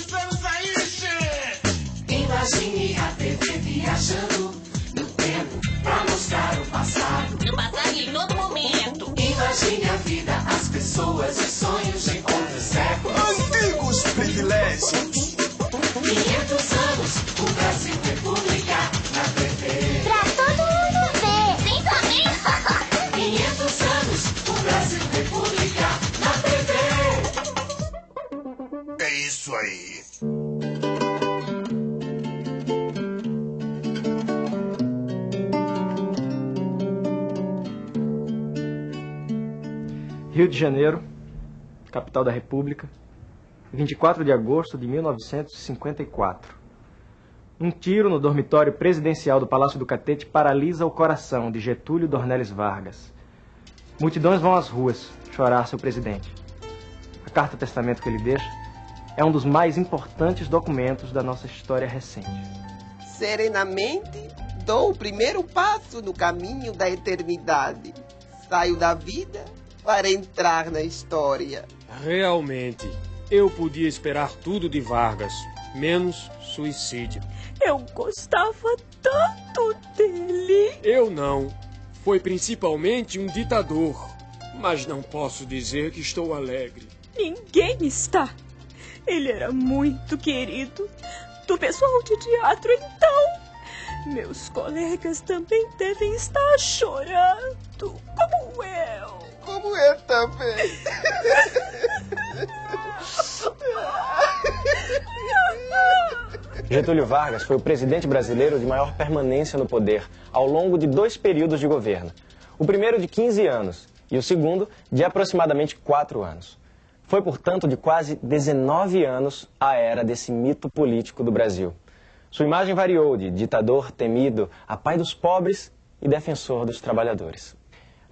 Estamos aí, che! Imagine a TV viajando no tempo pra mostrar o passado. No passado e em todo momento. Imagine a vida, as pessoas e sonhos de outros séculos. Antigos privilégios! 500 anos, o Brasil República isso aí. Rio de Janeiro, capital da República, 24 de agosto de 1954. Um tiro no dormitório presidencial do Palácio do Catete paralisa o coração de Getúlio Dornelles Vargas. Multidões vão às ruas chorar seu presidente. A carta-testamento que ele deixa é um dos mais importantes documentos da nossa história recente. Serenamente dou o primeiro passo no caminho da eternidade. Saio da vida para entrar na história. Realmente, eu podia esperar tudo de Vargas, menos suicídio. Eu gostava tanto dele. Eu não. Foi principalmente um ditador. Mas não posso dizer que estou alegre. Ninguém está. Ele era muito querido. Do pessoal de teatro, então. Meus colegas também devem estar chorando, como eu. Como eu também. Getúlio Vargas foi o presidente brasileiro de maior permanência no poder ao longo de dois períodos de governo. O primeiro de 15 anos e o segundo de aproximadamente 4 anos. Foi, portanto, de quase 19 anos a era desse mito político do Brasil. Sua imagem variou de ditador temido a pai dos pobres e defensor dos trabalhadores.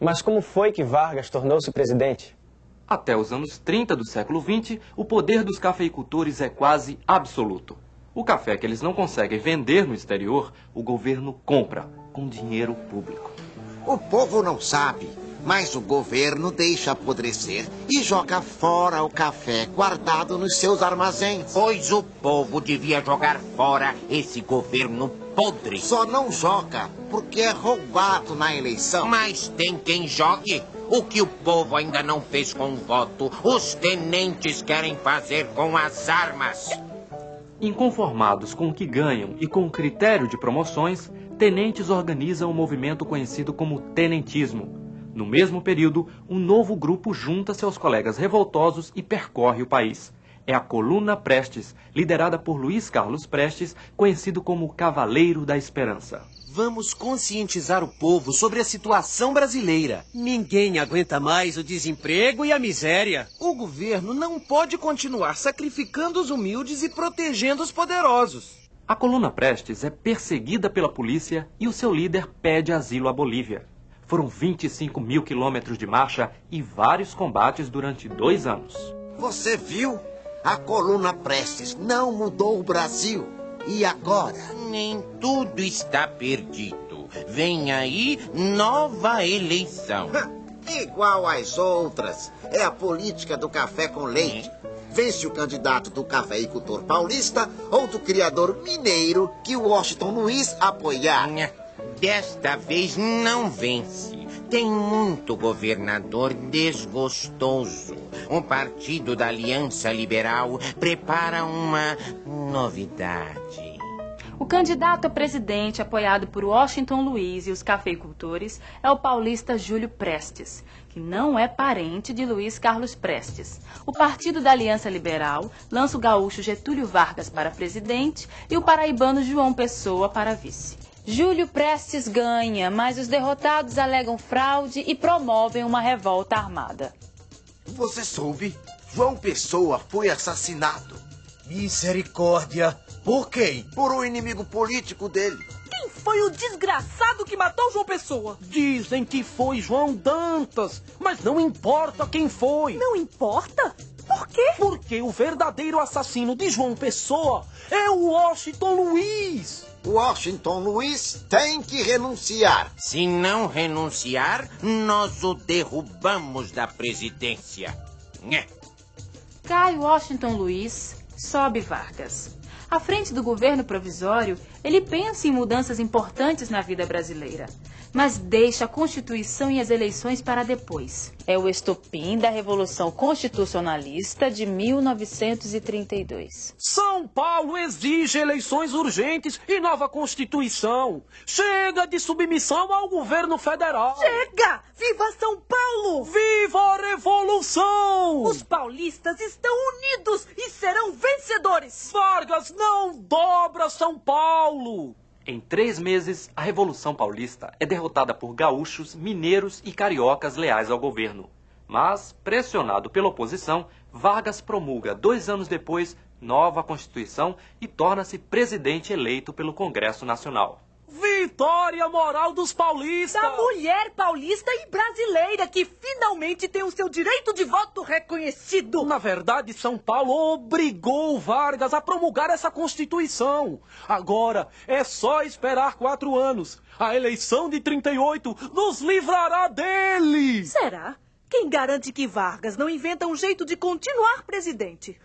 Mas como foi que Vargas tornou-se presidente? Até os anos 30 do século XX, o poder dos cafeicultores é quase absoluto. O café que eles não conseguem vender no exterior, o governo compra com dinheiro público. O povo não sabe, mas o governo deixa apodrecer e joga fora o café guardado nos seus armazéns. Pois o povo devia jogar fora esse governo podre. Só não joga porque é roubado na eleição. Mas tem quem jogue. O que o povo ainda não fez com o voto, os tenentes querem fazer com as armas. Inconformados com o que ganham e com o critério de promoções, tenentes organizam um movimento conhecido como tenentismo. No mesmo período, um novo grupo junta-se aos colegas revoltosos e percorre o país. É a Coluna Prestes, liderada por Luiz Carlos Prestes, conhecido como Cavaleiro da Esperança. Vamos conscientizar o povo sobre a situação brasileira. Ninguém aguenta mais o desemprego e a miséria. O governo não pode continuar sacrificando os humildes e protegendo os poderosos. A coluna Prestes é perseguida pela polícia e o seu líder pede asilo à Bolívia. Foram 25 mil quilômetros de marcha e vários combates durante dois anos. Você viu? A coluna Prestes não mudou o Brasil. E agora? Nem tudo está perdido. Vem aí nova eleição. Igual às outras. É a política do café com leite. Vence o candidato do cafeicultor paulista ou do criador mineiro que o Washington Luiz apoiar. Desta vez não vence. Tem muito governador desgostoso. O Partido da Aliança Liberal prepara uma novidade. O candidato a presidente, apoiado por Washington Luiz e os cafeicultores, é o paulista Júlio Prestes, que não é parente de Luiz Carlos Prestes. O Partido da Aliança Liberal lança o gaúcho Getúlio Vargas para presidente e o paraibano João Pessoa para vice. Júlio Prestes ganha, mas os derrotados alegam fraude e promovem uma revolta armada. Você soube? João Pessoa foi assassinado. Misericórdia! Por quem? Por um inimigo político dele. Quem foi o desgraçado que matou João Pessoa? Dizem que foi João Dantas, mas não importa quem foi. Não importa? Por quê? Porque o verdadeiro assassino de João Pessoa é o Washington Luiz. Washington Luiz tem que renunciar. Se não renunciar, nós o derrubamos da presidência. Né? Cai Washington Luiz, sobe Vargas. À frente do governo provisório, ele pensa em mudanças importantes na vida brasileira, mas deixa a Constituição e as eleições para depois. É o estopim da Revolução Constitucionalista de 1932. São Paulo exige eleições urgentes e nova Constituição. Chega de submissão ao governo federal. Chega! Viva São Paulo! Viva a Revolução! Os paulistas estão unidos e serão vencedores! Vargas não dobra São Paulo! Em três meses, a Revolução Paulista é derrotada por gaúchos, mineiros e cariocas leais ao governo. Mas, pressionado pela oposição, Vargas promulga, dois anos depois, nova Constituição e torna-se presidente eleito pelo Congresso Nacional. Vitória moral dos paulistas! Da mulher paulista e brasileira que finalmente tem o seu direito de voto reconhecido! Na verdade, São Paulo obrigou Vargas a promulgar essa Constituição. Agora é só esperar quatro anos. A eleição de 38 nos livrará dele! Será? Quem garante que Vargas não inventa um jeito de continuar presidente?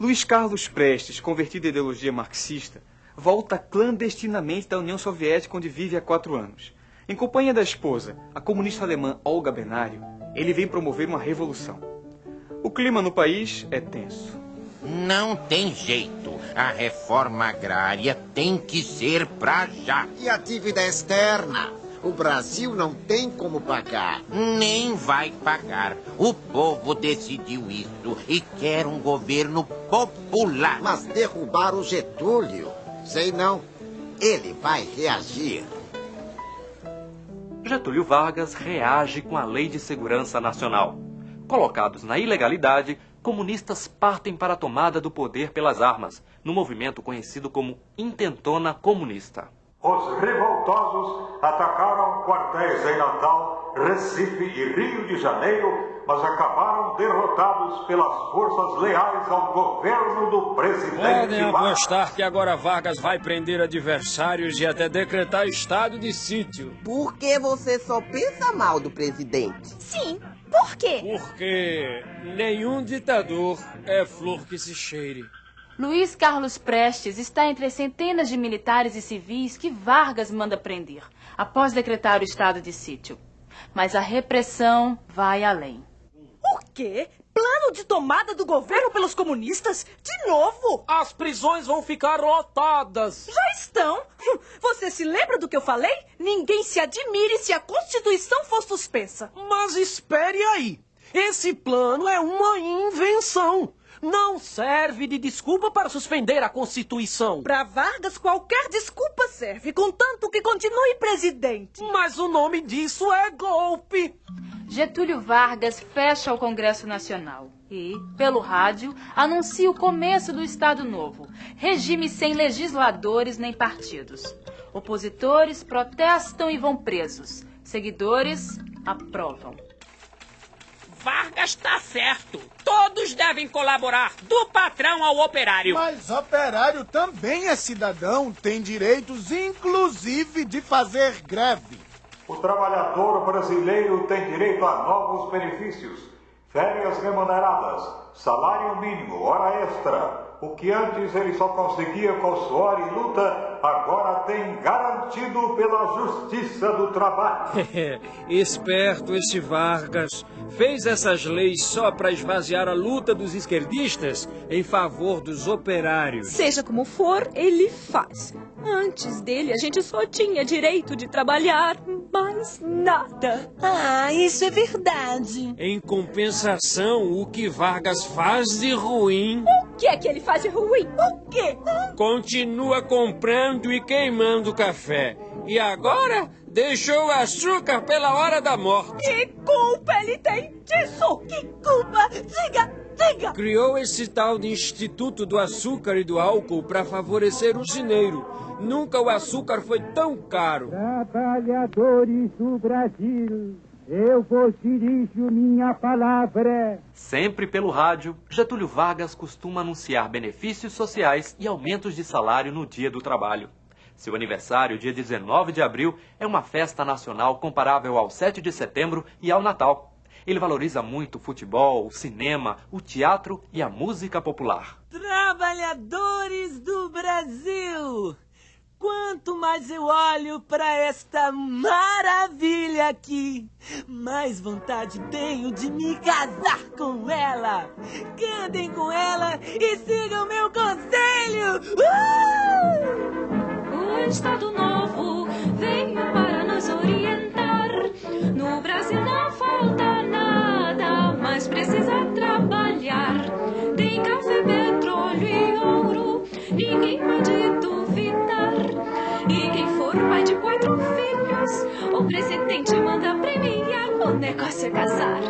Luiz Carlos Prestes, convertido à ideologia marxista, volta clandestinamente da União Soviética, onde vive há quatro anos. Em companhia da esposa, a comunista alemã Olga Benário, ele vem promover uma revolução. O clima no país é tenso. Não tem jeito. A reforma agrária tem que ser pra já. E a dívida externa? O Brasil não tem como pagar. Nem vai pagar. O povo decidiu isso e quer um governo popular. Mas derrubar o Getúlio Sei não. Ele vai reagir. Getúlio Vargas reage com a Lei de Segurança Nacional. Colocados na ilegalidade, comunistas partem para a tomada do poder pelas armas, no movimento conhecido como Intentona Comunista. Os revoltosos atacaram quartéis em Natal, Recife e Rio de Janeiro, mas acabaram derrotados pelas forças leais ao governo do presidente. Podem apostar que agora Vargas vai prender adversários e até decretar estado de sítio. Por que você só pensa mal do presidente? Sim, por quê? Porque nenhum ditador é flor que se cheire. Luiz Carlos Prestes está entre as centenas de militares e civis que Vargas manda prender, após decretar o estado de sítio. Mas a repressão vai além. O quê? Plano de tomada do governo pelos comunistas? De novo? As prisões vão ficar lotadas. Já estão. Você se lembra do que eu falei? Ninguém se admire se a Constituição for suspensa. Mas espere aí. Esse plano é uma invenção não serve de desculpa para suspender a Constituição. Para Vargas, qualquer desculpa serve, contanto que continue presidente. Mas o nome disso é golpe. Getúlio Vargas fecha o Congresso Nacional e, pelo rádio, anuncia o começo do Estado Novo, regime sem legisladores nem partidos. Opositores protestam e vão presos. Seguidores aprovam. Vargas está certo. Todos devem colaborar, do patrão ao operário. Mas operário também é cidadão, tem direitos, inclusive de fazer greve. O trabalhador brasileiro tem direito a novos benefícios: férias remuneradas, salário mínimo, hora extra. O que antes ele só conseguia com suor e luta, agora tem garantido pela justiça do trabalho. Esperto esse Vargas. Fez essas leis só para esvaziar a luta dos esquerdistas em favor dos operários. Seja como for, ele faz. Antes dele, a gente só tinha direito de trabalhar, mais nada. Ah, isso é verdade. Em compensação, o que Vargas faz de ruim. O que é que ele faz de ruim? O quê? Continua comprando e queimando café. E agora deixou o açúcar pela hora da morte. Que culpa ele tem disso? Que culpa? Diga, diga! Criou esse tal de Instituto do Açúcar e do Álcool para favorecer o cineiro. Nunca o açúcar foi tão caro. Trabalhadores do Brasil, eu vos dirijo minha palavra. Sempre pelo rádio, Getúlio Vargas costuma anunciar benefícios sociais e aumentos de salário no dia do trabalho. Seu aniversário, dia 19 de abril, é uma festa nacional comparável ao 7 de setembro e ao Natal. Ele valoriza muito o futebol, o cinema, o teatro e a música popular. Trabalhadores do Brasil! Quanto mais eu olho para esta maravilha aqui, mais vontade tenho de me casar com ela. Cantem com ela e sigam meu conselho! Uh! O Estado Novo veio para nos orientar. No Brasil não falta nada, mas precisa trabalhar. Tem café, petróleo e ouro, ninguém pode presidente manda premiar. O negócio é casar.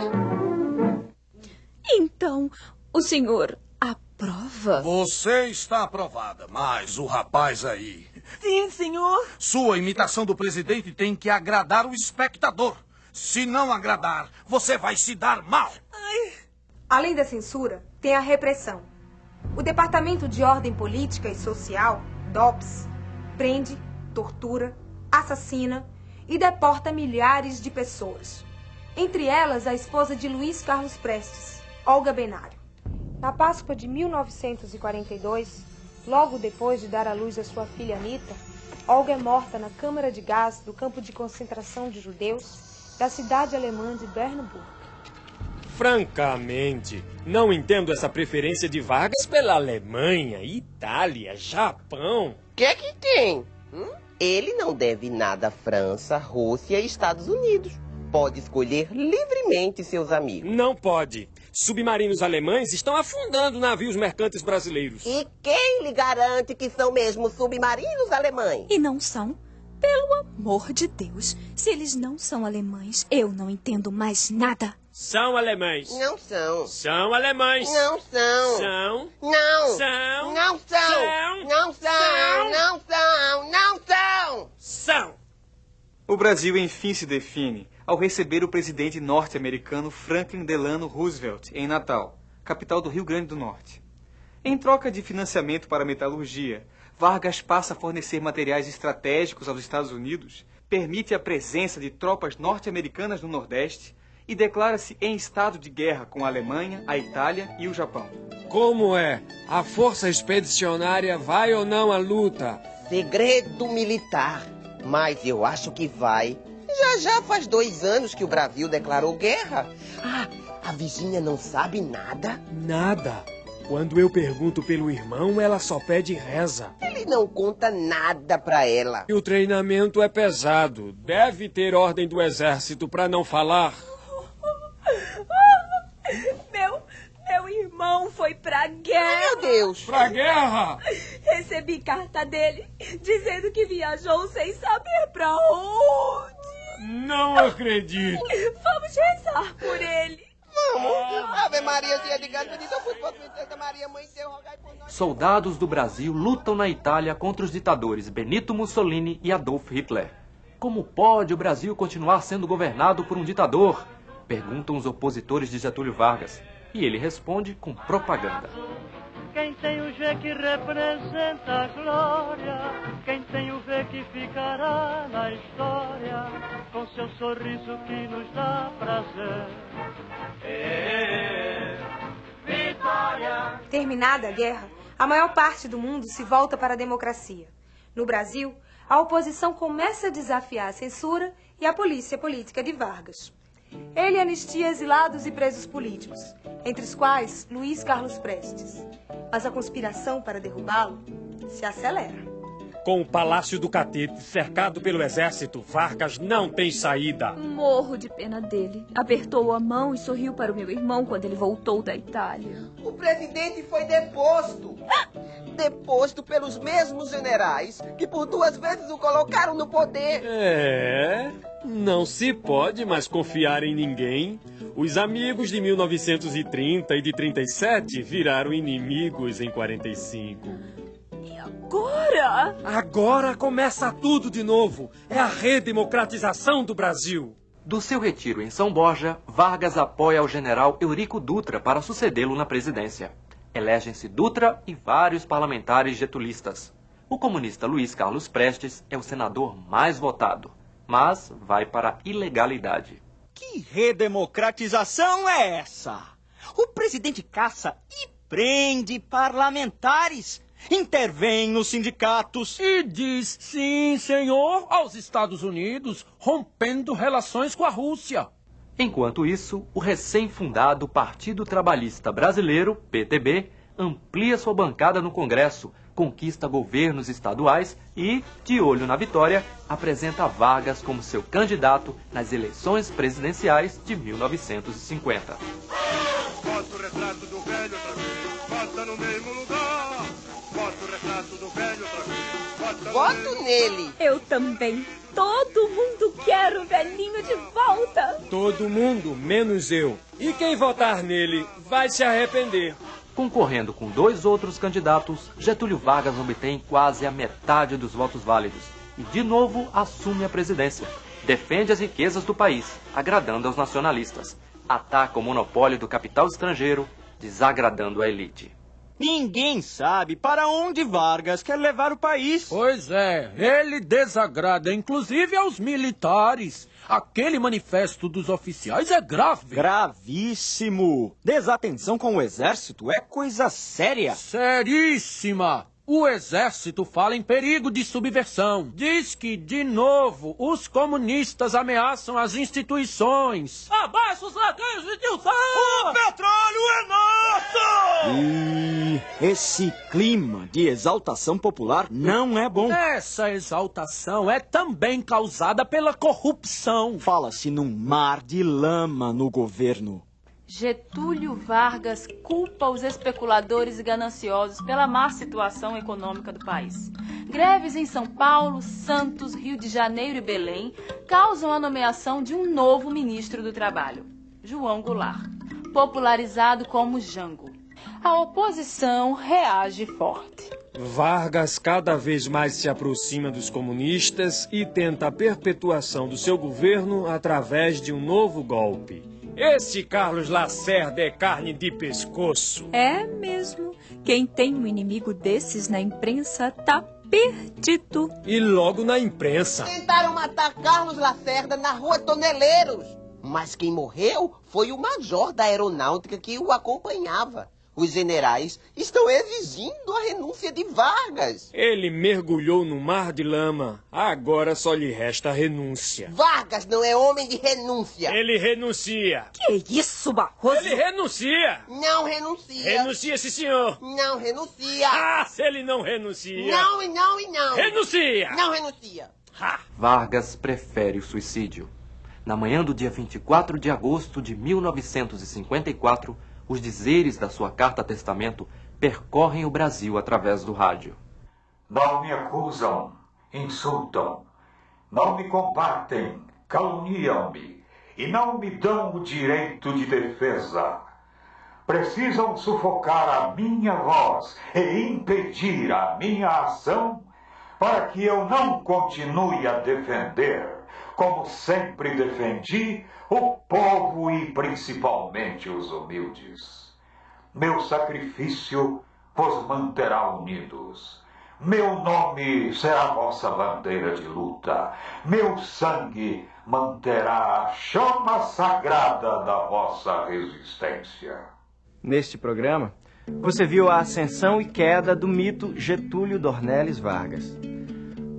Então, o senhor aprova? Você está aprovada, mas o rapaz aí. Sim, senhor. Sua imitação do presidente tem que agradar o espectador. Se não agradar, você vai se dar mal. Além da censura, tem a repressão. O Departamento de Ordem Política e Social, DOPS, prende, tortura, assassina e deporta milhares de pessoas. Entre elas, a esposa de Luiz Carlos Prestes, Olga Benário. Na Páscoa de 1942, logo depois de dar à luz a sua filha Anita, Olga é morta na câmara de gás do campo de concentração de judeus da cidade alemã de Bernburg. Francamente, não entendo essa preferência de Vargas pela Alemanha, Itália, Japão. O que é que tem? Hum? Ele não deve nada à França, Rússia e Estados Unidos. Pode escolher livremente seus amigos. Não pode. Submarinos alemães estão afundando navios mercantes brasileiros. E quem lhe garante que são mesmo submarinos alemães? E não são? Pelo amor de Deus, se eles não são alemães, eu não entendo mais nada. São alemães. Não são. São alemães. Não são. São. Não. São. Não são. São. Não são. Não são. Não são. São. O Brasil enfim se define ao receber o presidente norte-americano Franklin Delano Roosevelt em Natal, capital do Rio Grande do Norte. Em troca de financiamento para a metalurgia, Vargas passa a fornecer materiais estratégicos aos Estados Unidos, permite a presença de tropas norte-americanas no Nordeste e declara-se em estado de guerra com a Alemanha, a Itália e o Japão. Como é? A força expedicionária vai ou não à luta? Segredo militar. Mas eu acho que vai. Já já faz dois anos que o Brasil declarou guerra. Ah, a Virgínia não sabe nada? Nada. Quando eu pergunto pelo irmão, ela só pede reza. Ele não conta nada pra ela. E o treinamento é pesado. Deve ter ordem do exército para não falar. Meu, meu irmão foi pra guerra. Meu Deus. Pra guerra? Recebi carta dele dizendo que viajou sem saber pra onde. Não acredito. Vamos rezar por ele. Vamos. Ave Maria, de bendita vós, Santa Maria, Mãe de Deus, rogai por nós. Soldados do Brasil lutam na Itália contra os ditadores Benito Mussolini e Adolf Hitler. Como pode o Brasil continuar sendo governado por um ditador? Perguntam os opositores de Getúlio Vargas. E ele responde com propaganda. Quem tem o G que representa a glória, quem tem o V que ficará na história, com seu sorriso que nos dá prazer. É, vitória! Terminada a guerra, a maior parte do mundo se volta para a democracia. No Brasil, a oposição começa a desafiar a censura e a polícia política de Vargas. Ele anistia exilados e presos políticos, entre os quais Luiz Carlos Prestes. Mas a conspiração para derrubá-lo se acelera. Com o Palácio do Catete cercado pelo exército, Vargas não tem saída. Morro de pena dele. Apertou a mão e sorriu para o meu irmão quando ele voltou da Itália. O presidente foi deposto. Deposto pelos mesmos generais que por duas vezes o colocaram no poder. É. Não se pode mais confiar em ninguém. Os amigos de 1930 e de 37 viraram inimigos em 45. Agora? Agora começa tudo de novo. É a redemocratização do Brasil. Do seu retiro em São Borja, Vargas apoia o general Eurico Dutra para sucedê-lo na presidência. Elegem-se Dutra e vários parlamentares getulistas. O comunista Luiz Carlos Prestes é o senador mais votado, mas vai para a ilegalidade. Que redemocratização é essa? O presidente caça e prende parlamentares, intervém nos sindicatos. E diz sim, senhor, aos Estados Unidos, rompendo relações com a Rússia. Enquanto isso, o recém-fundado Partido Trabalhista Brasileiro, PTB, amplia sua bancada no Congresso, conquista governos estaduais e, de olho na vitória, apresenta Vargas como seu candidato nas eleições presidenciais de 1950. Bota o retrato do velho outra vez, bota no mesmo lugar. Voto nele. Eu também. Todo mundo quer o velhinho de volta. Todo mundo, menos eu. E quem votar nele vai se arrepender. Concorrendo com dois outros candidatos, Getúlio Vargas obtém quase a metade dos votos válidos e, de novo, assume a presidência. Defende as riquezas do país, agradando aos nacionalistas. Ataca o monopólio do capital estrangeiro, desagradando a elite. Ninguém sabe para onde Vargas quer levar o país. Pois é, ele desagrada inclusive aos militares. Aquele manifesto dos oficiais é grave. Gravíssimo. Desatenção com o exército é coisa séria. Seríssima. O exército fala em perigo de subversão. Diz que, de novo, os comunistas ameaçam as instituições. Abaixo os ladrões de Dilson! O petróleo é nosso! E esse clima de exaltação popular não é bom. Essa exaltação é também causada pela corrupção. Fala-se num mar de lama no governo. Getúlio Vargas culpa os especuladores e gananciosos pela má situação econômica do país. Greves em São Paulo, Santos, Rio de Janeiro e Belém causam a nomeação de um novo ministro do Trabalho, João Goulart, popularizado como Jango. A oposição reage forte. Vargas cada vez mais se aproxima dos comunistas e tenta a perpetuação do seu governo através de um novo golpe. Esse Carlos Lacerda é carne de pescoço. É mesmo. Quem tem um inimigo desses na imprensa tá perdido. E logo na imprensa. Tentaram matar Carlos Lacerda na rua Toneleiros. Mas quem morreu foi o major da aeronáutica que o acompanhava. Os generais estão exigindo a renúncia de Vargas. Ele mergulhou no mar de lama. Agora só lhe resta a renúncia. Vargas não é homem de renúncia. Ele renuncia. Que isso, Barroso? Ele renuncia. Não renuncia. Renuncia, sim, senhor. Não renuncia. Ah, se ele não renuncia. Não e não e não. Renuncia. Não renuncia. Ha. Vargas prefere o suicídio. Na manhã do dia 24 de agosto de 1954, os dizeres da sua carta-testamento percorrem o Brasil através do rádio. Não me acusam, insultam, não me combatem, caluniam-me e não me dão o direito de defesa. Precisam sufocar a minha voz e impedir a minha ação para que eu não continue a defender, como sempre defendi, o povo e principalmente os humildes. Meu sacrifício vos manterá unidos. Meu nome será vossa bandeira de luta. Meu sangue manterá a chama sagrada da vossa resistência. Neste programa, você viu a ascensão e queda do mito Getúlio Dornelles Vargas.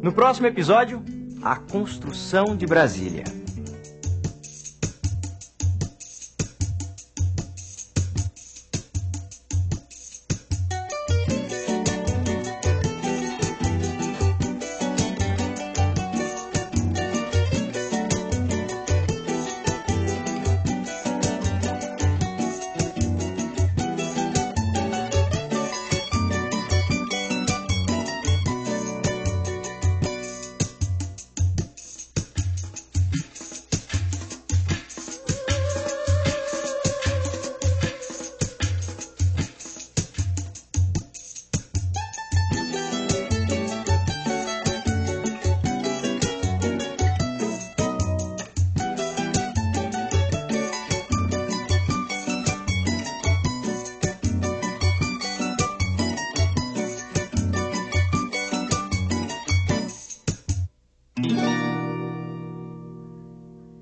No próximo episódio, a construção de Brasília.